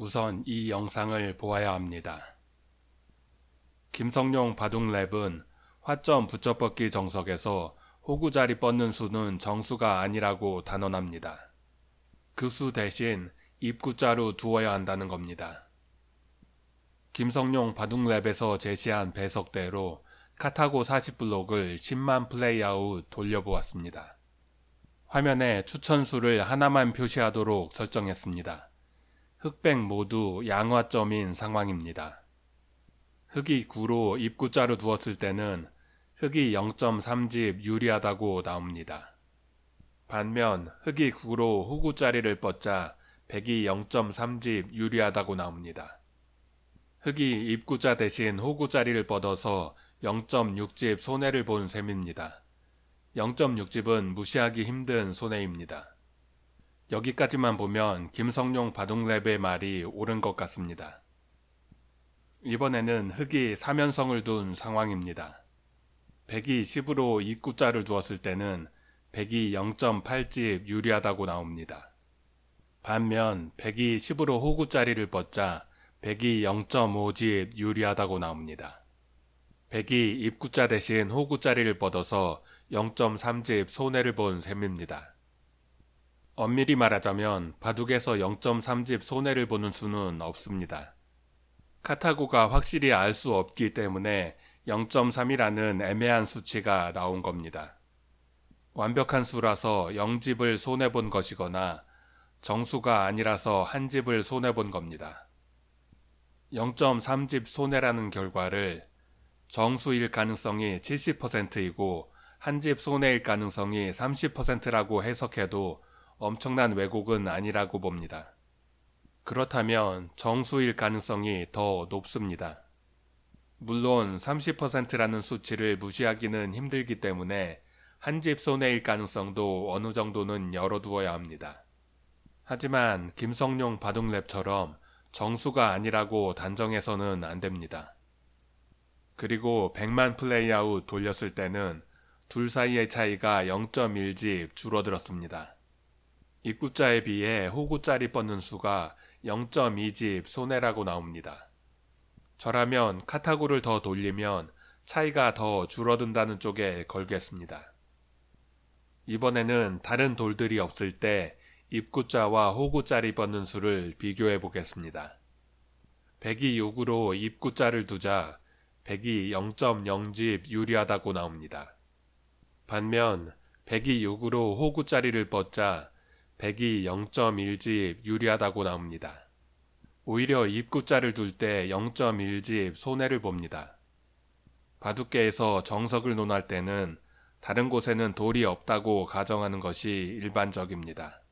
우선 이 영상을 보아야 합니다. 김성룡 바둑랩은 화점 붙여뻗기 정석에서 호구자리 뻗는 수는 정수가 아니라고 단언합니다. 그 수 대신 입구자로 두어야 한다는 겁니다. 김성룡 바둑랩에서 제시한 배석대로 카타고 40블록을 10만 플레이아웃 돌려보았습니다. 화면에 추천수를 하나만 표시하도록 설정했습니다. 흑백 모두 양화점인 상황입니다. 흑이 9로 입구자로 두었을 때는 흑이 0.3집 유리하다고 나옵니다. 반면 흑이 9로 후구자리를 뻗자 백이 0.3집 유리하다고 나옵니다. 흑이 입구자 대신 호구자리를 뻗어서 0.6집 손해를 본 셈입니다. 0.6집은 무시하기 힘든 손해입니다. 여기까지만 보면 김성룡 바둑랩의 말이 옳은 것 같습니다. 이번에는 흑이 3연성을 둔 상황입니다. 백이 10으로 입구자를 두었을 때는 백이 0.8집 유리하다고 나옵니다. 반면 백이 10으로 호구자리를 뻗자 백이 0.5집 유리하다고 나옵니다. 백이 입구자 대신 호구자리를 뻗어서 0.3집 손해를 본 셈입니다. 엄밀히 말하자면 바둑에서 0.3집 손해를 보는 수는 없습니다. 카타고가 확실히 알 수 없기 때문에 0.3이라는 애매한 수치가 나온 겁니다. 완벽한 수라서 0집을 손해본 것이거나 정수가 아니라서 한 집을 손해본 겁니다. 0.3집 손해라는 결과를 정수일 가능성이 70%이고 한 집 손해일 가능성이 30%라고 해석해도 엄청난 왜곡은 아니라고 봅니다. 그렇다면 정수일 가능성이 더 높습니다. 물론 30%라는 수치를 무시하기는 힘들기 때문에 한 집 손해일 가능성도 어느 정도는 열어두어야 합니다. 하지만 김성룡 바둑랩처럼 정수가 아니라고 단정해서는 안 됩니다. 그리고 100만 플레이아웃 돌렸을 때는 둘 사이의 차이가 0.1집 줄어들었습니다. 입구자에 비해 호구자리 뻗는 수가 0.2집 손해라고 나옵니다. 저라면 카타고를 더 돌리면 차이가 더 줄어든다는 쪽에 걸겠습니다. 이번에는 다른 돌들이 없을 때 입구자와 호구자리 뻗는 수를 비교해 보겠습니다. 100이 6으로 입구자를 두자 100이 0.0집 유리하다고 나옵니다. 반면 100이 6으로 호구자리를 뻗자 100이 0.1집 유리하다고 나옵니다. 오히려 입구자를 둘 때 0.1집 손해를 봅니다. 바둑계에서 정석을 논할 때는 다른 곳에는 돌이 없다고 가정하는 것이 일반적입니다.